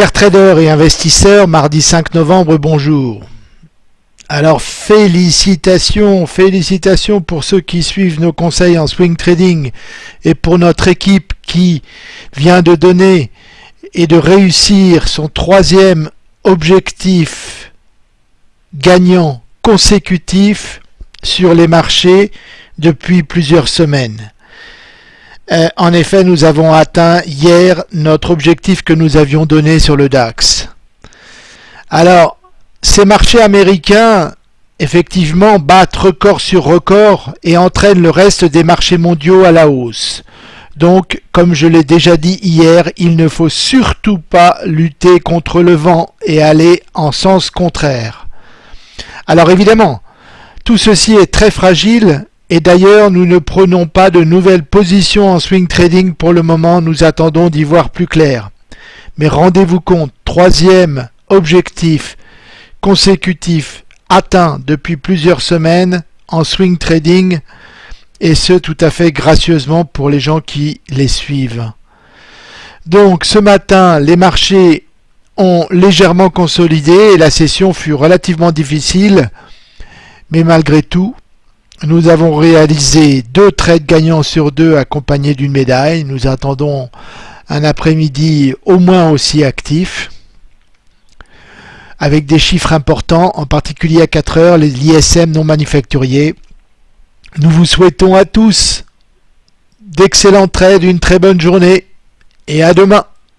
Chers traders et investisseurs, mardi 5 novembre, bonjour. Alors félicitations, félicitations pour ceux qui suivent nos conseils en swing trading et pour notre équipe qui vient de donner et de réussir son troisième objectif gagnant consécutif sur les marchés depuis plusieurs semaines. Euh, en effet, nous avons atteint hier notre objectif que nous avions donné sur le DAX. Alors, ces marchés américains, effectivement, battent record sur record et entraînent le reste des marchés mondiaux à la hausse. Donc, comme je l'ai déjà dit hier, il ne faut surtout pas lutter contre le vent et aller en sens contraire. Alors évidemment, tout ceci est très fragile et d'ailleurs, nous ne prenons pas de nouvelles positions en swing trading pour le moment, nous attendons d'y voir plus clair. Mais rendez-vous compte, troisième objectif consécutif atteint depuis plusieurs semaines en swing trading, et ce tout à fait gracieusement pour les gens qui les suivent. Donc ce matin, les marchés ont légèrement consolidé et la session fut relativement difficile, mais malgré tout, nous avons réalisé deux trades gagnants sur deux accompagnés d'une médaille. Nous attendons un après-midi au moins aussi actif avec des chiffres importants, en particulier à 4 heures, les l'ISM non manufacturiers. Nous vous souhaitons à tous d'excellents trades, une très bonne journée et à demain.